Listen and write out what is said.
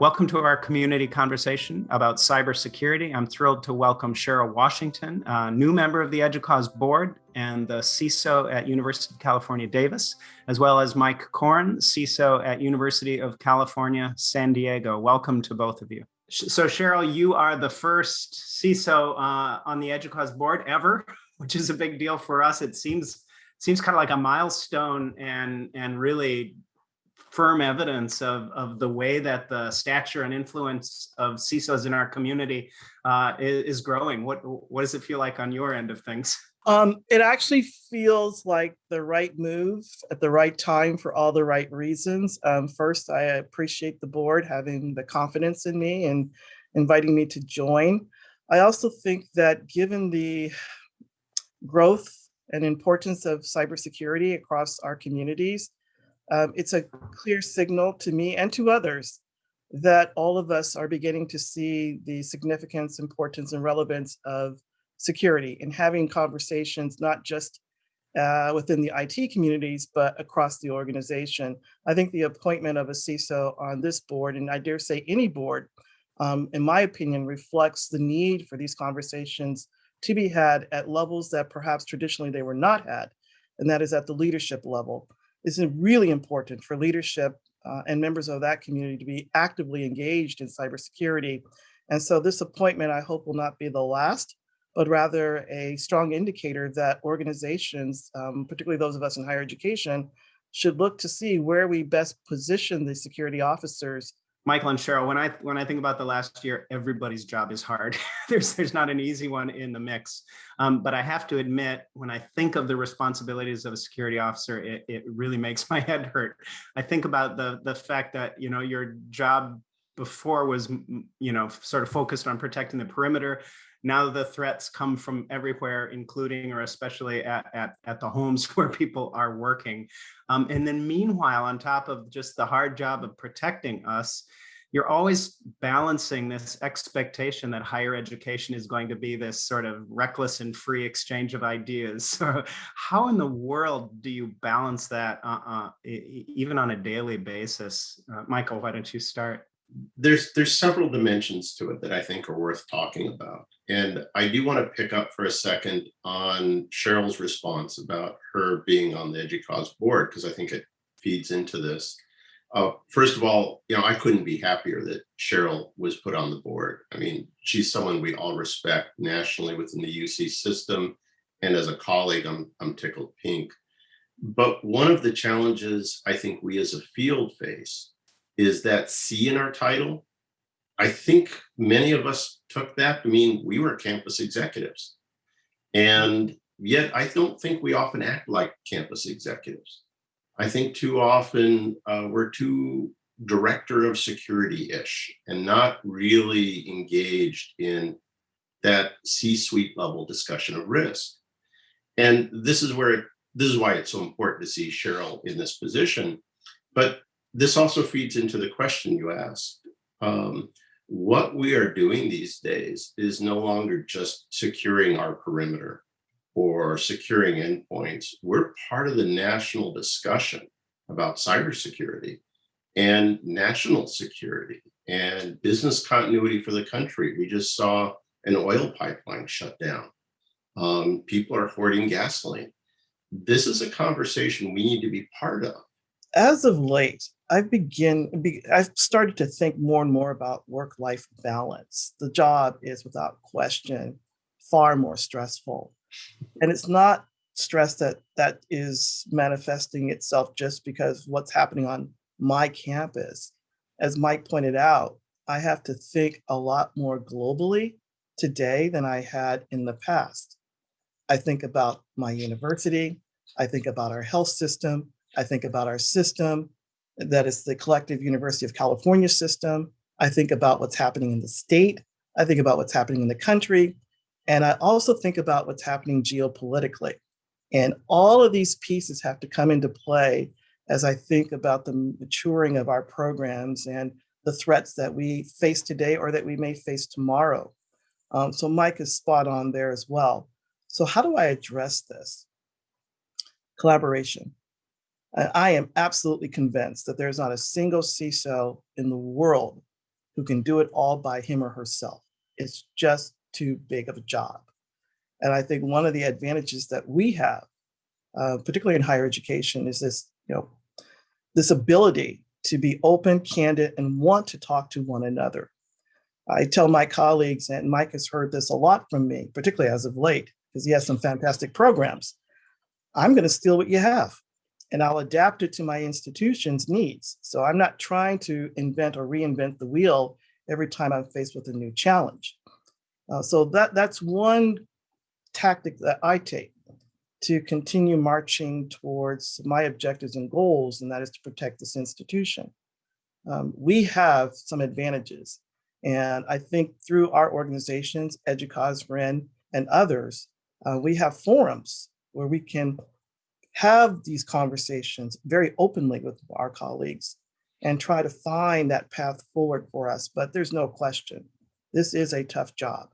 Welcome to our community conversation about cybersecurity. I'm thrilled to welcome Cheryl Washington, a new member of the EDUCAUSE board and the CISO at University of California, Davis, as well as Mike Corn, CISO at University of California, San Diego. Welcome to both of you. So Cheryl, you are the first CISO uh, on the EDUCAUSE board ever, which is a big deal for us. It seems seems kind of like a milestone and and really firm evidence of, of the way that the stature and influence of CISOs in our community uh, is, is, growing. What, what does it feel like on your end of things? Um, it actually feels like the right move at the right time for all the right reasons. Um, first, I appreciate the board having the confidence in me and inviting me to join. I also think that given the growth and importance of cybersecurity across our communities, um, it's a clear signal to me and to others that all of us are beginning to see the significance, importance, and relevance of security and having conversations, not just uh, within the IT communities, but across the organization. I think the appointment of a CISO on this board, and I dare say any board, um, in my opinion, reflects the need for these conversations to be had at levels that perhaps traditionally they were not had, and that is at the leadership level is really important for leadership uh, and members of that community to be actively engaged in cybersecurity. And so this appointment, I hope will not be the last, but rather a strong indicator that organizations, um, particularly those of us in higher education, should look to see where we best position the security officers Michael and Cheryl, when I when I think about the last year, everybody's job is hard. there's there's not an easy one in the mix. Um, but I have to admit, when I think of the responsibilities of a security officer, it, it really makes my head hurt. I think about the the fact that you know your job before was you know sort of focused on protecting the perimeter now the threats come from everywhere, including or especially at, at, at the homes where people are working. Um, and then meanwhile, on top of just the hard job of protecting us, you're always balancing this expectation that higher education is going to be this sort of reckless and free exchange of ideas. So how in the world do you balance that uh, uh, even on a daily basis? Uh, Michael, why don't you start? There's there's several dimensions to it that I think are worth talking about. And I do want to pick up for a second on Cheryl's response about her being on the EDUCAUSE board, because I think it feeds into this. Uh, first of all, you know, I couldn't be happier that Cheryl was put on the board. I mean, she's someone we all respect nationally within the UC system. And as a colleague, I'm, I'm tickled pink. But one of the challenges I think we as a field face is that C in our title. I think many of us took that to mean we were campus executives. And yet I don't think we often act like campus executives. I think too often uh, we're too director of security-ish and not really engaged in that C-suite level discussion of risk. And this is where, this is why it's so important to see Cheryl in this position. But this also feeds into the question you asked. Um, what we are doing these days is no longer just securing our perimeter or securing endpoints. We're part of the national discussion about cybersecurity and national security and business continuity for the country. We just saw an oil pipeline shut down. Um, people are hoarding gasoline. This is a conversation we need to be part of. As of late, I've begin, I've started to think more and more about work-life balance. The job is without question far more stressful. And it's not stress that that is manifesting itself just because what's happening on my campus. As Mike pointed out, I have to think a lot more globally today than I had in the past. I think about my university, I think about our health system, I think about our system, that is the collective University of California system. I think about what's happening in the state. I think about what's happening in the country. And I also think about what's happening geopolitically. And all of these pieces have to come into play as I think about the maturing of our programs and the threats that we face today or that we may face tomorrow. Um, so Mike is spot on there as well. So how do I address this? Collaboration. I am absolutely convinced that there's not a single CISO in the world who can do it all by him or herself. It's just too big of a job. And I think one of the advantages that we have, uh, particularly in higher education, is this, you know, this ability to be open, candid, and want to talk to one another. I tell my colleagues, and Mike has heard this a lot from me, particularly as of late, because he has some fantastic programs. I'm going to steal what you have and I'll adapt it to my institution's needs. So I'm not trying to invent or reinvent the wheel every time I'm faced with a new challenge. Uh, so that that's one tactic that I take to continue marching towards my objectives and goals, and that is to protect this institution. Um, we have some advantages, and I think through our organizations, EDUCAUSE, REN, and others, uh, we have forums where we can have these conversations very openly with our colleagues and try to find that path forward for us. But there's no question, this is a tough job.